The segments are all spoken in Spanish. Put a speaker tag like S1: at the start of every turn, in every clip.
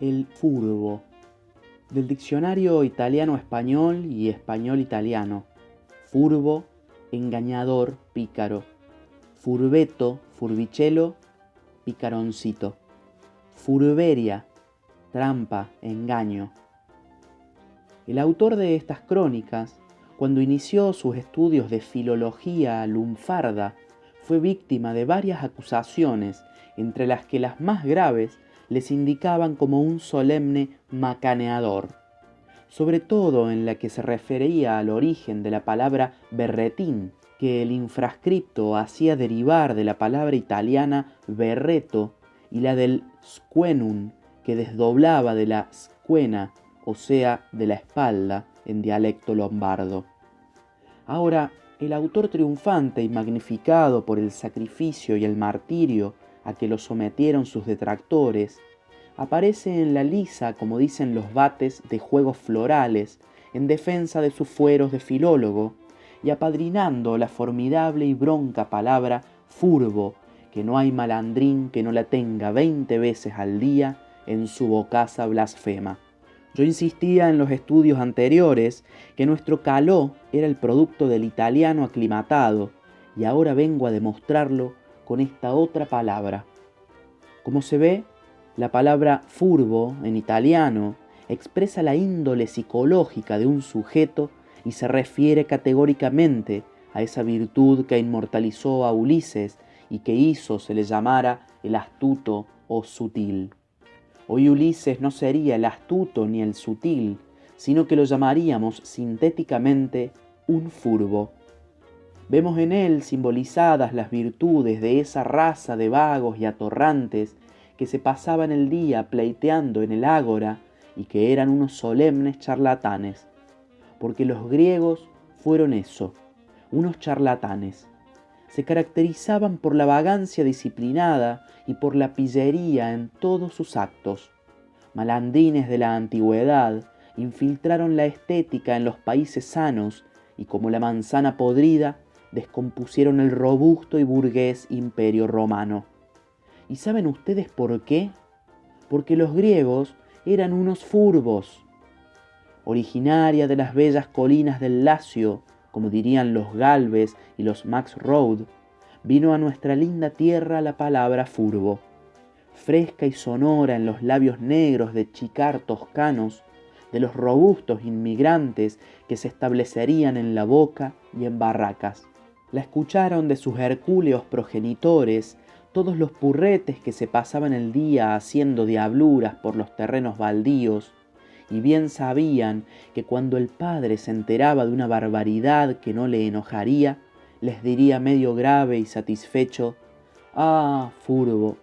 S1: El furbo. Del diccionario italiano-español y español-italiano. Furbo, engañador, pícaro. Furbeto, furbichelo, picaroncito. Furberia, trampa, engaño. El autor de estas crónicas, cuando inició sus estudios de filología lunfarda, fue víctima de varias acusaciones, entre las que las más graves les indicaban como un solemne macaneador, sobre todo en la que se refería al origen de la palabra berretín, que el infrascripto hacía derivar de la palabra italiana berreto y la del squenum, que desdoblaba de la squena, o sea, de la espalda, en dialecto lombardo. Ahora, el autor triunfante y magnificado por el sacrificio y el martirio a que lo sometieron sus detractores, aparece en la lisa, como dicen los bates, de juegos florales, en defensa de sus fueros de filólogo, y apadrinando la formidable y bronca palabra furbo, que no hay malandrín que no la tenga veinte veces al día en su bocaza blasfema. Yo insistía en los estudios anteriores que nuestro caló era el producto del italiano aclimatado, y ahora vengo a demostrarlo con esta otra palabra. Como se ve, la palabra furbo en italiano expresa la índole psicológica de un sujeto y se refiere categóricamente a esa virtud que inmortalizó a Ulises y que hizo se le llamara el astuto o sutil. Hoy Ulises no sería el astuto ni el sutil, sino que lo llamaríamos sintéticamente un furbo. Vemos en él simbolizadas las virtudes de esa raza de vagos y atorrantes que se pasaban el día pleiteando en el ágora y que eran unos solemnes charlatanes, porque los griegos fueron eso, unos charlatanes. Se caracterizaban por la vagancia disciplinada y por la pillería en todos sus actos. Malandrines de la antigüedad infiltraron la estética en los países sanos y como la manzana podrida descompusieron el robusto y burgués imperio romano. ¿Y saben ustedes por qué? Porque los griegos eran unos furbos. Originaria de las bellas colinas del Lacio, como dirían los Galves y los Max Road, vino a nuestra linda tierra la palabra furbo. Fresca y sonora en los labios negros de chicar toscanos, de los robustos inmigrantes que se establecerían en la boca y en barracas la escucharon de sus hercúleos progenitores todos los purretes que se pasaban el día haciendo diabluras por los terrenos baldíos, y bien sabían que cuando el padre se enteraba de una barbaridad que no le enojaría, les diría medio grave y satisfecho, Ah, furbo.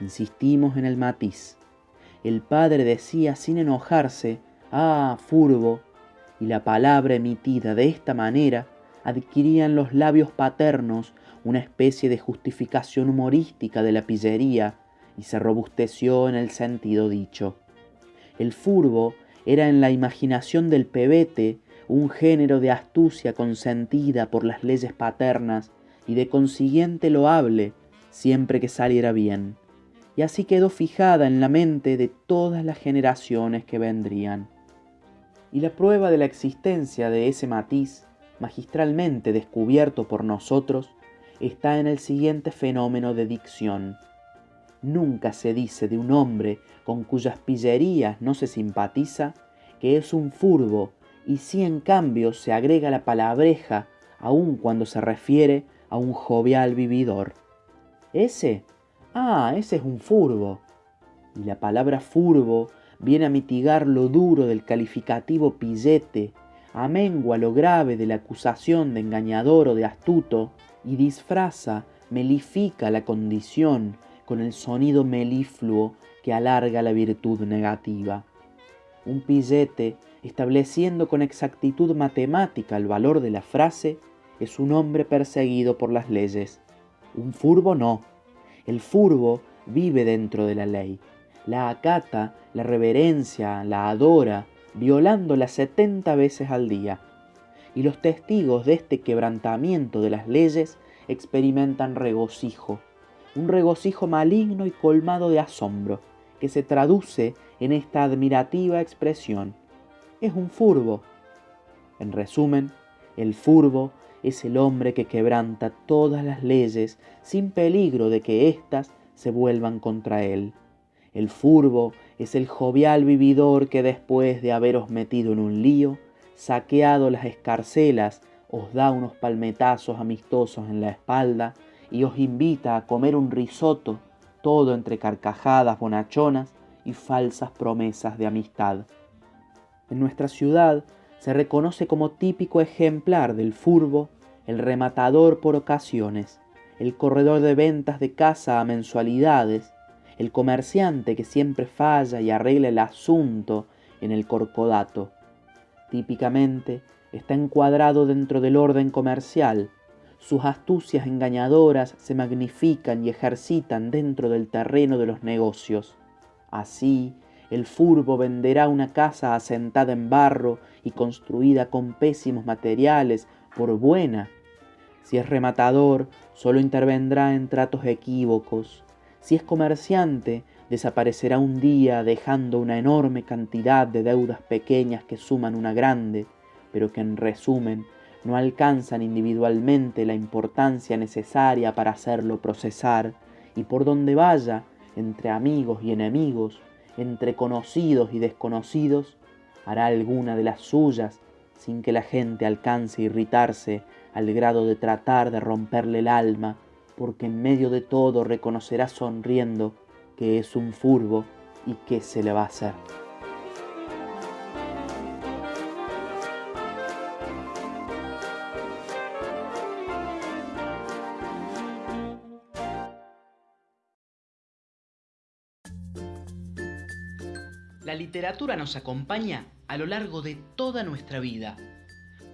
S1: Insistimos en el matiz. El padre decía sin enojarse, Ah, furbo, y la palabra emitida de esta manera adquirían los labios paternos una especie de justificación humorística de la pillería y se robusteció en el sentido dicho. El furbo era en la imaginación del pebete un género de astucia consentida por las leyes paternas y de consiguiente loable siempre que saliera bien, y así quedó fijada en la mente de todas las generaciones que vendrían. Y la prueba de la existencia de ese matiz magistralmente descubierto por nosotros, está en el siguiente fenómeno de dicción. Nunca se dice de un hombre con cuyas pillerías no se simpatiza que es un furbo, y si en cambio se agrega la palabreja aun cuando se refiere a un jovial vividor. Ese, ah, ese es un furbo. Y la palabra furbo viene a mitigar lo duro del calificativo pillete amengua lo grave de la acusación de engañador o de astuto, y disfraza, melifica la condición con el sonido melifluo que alarga la virtud negativa. Un pillete, estableciendo con exactitud matemática el valor de la frase, es un hombre perseguido por las leyes. Un furbo no. El furbo vive dentro de la ley. La acata, la reverencia, la adora, violándola setenta veces al día. Y los testigos de este quebrantamiento de las leyes experimentan regocijo, un regocijo maligno y colmado de asombro, que se traduce en esta admirativa expresión. Es un furbo. En resumen, el furbo es el hombre que quebranta todas las leyes sin peligro de que éstas se vuelvan contra él. El furbo es el jovial vividor que después de haberos metido en un lío, saqueado las escarcelas, os da unos palmetazos amistosos en la espalda y os invita a comer un risotto, todo entre carcajadas bonachonas y falsas promesas de amistad. En nuestra ciudad se reconoce como típico ejemplar del furbo el rematador por ocasiones, el corredor de ventas de casa a mensualidades, el comerciante que siempre falla y arregla el asunto en el corcodato. Típicamente está encuadrado dentro del orden comercial, sus astucias engañadoras se magnifican y ejercitan dentro del terreno de los negocios. Así, el furbo venderá una casa asentada en barro y construida con pésimos materiales por buena. Si es rematador, solo intervendrá en tratos equívocos. Si es comerciante, desaparecerá un día dejando una enorme cantidad de deudas pequeñas que suman una grande, pero que en resumen no alcanzan individualmente la importancia necesaria para hacerlo procesar, y por donde vaya, entre amigos y enemigos, entre conocidos y desconocidos, hará alguna de las suyas sin que la gente alcance a irritarse al grado de tratar de romperle el alma, porque en medio de todo reconocerá sonriendo que es un furbo y que se le va a hacer.
S2: La literatura nos acompaña a lo largo de toda nuestra vida,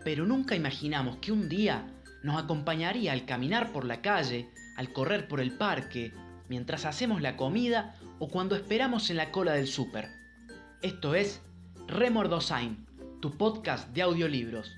S2: pero nunca imaginamos que un día nos acompañaría al caminar por la calle, al correr por el parque, mientras hacemos la comida o cuando esperamos en la cola del súper. Esto es Remordosain, tu podcast de audiolibros.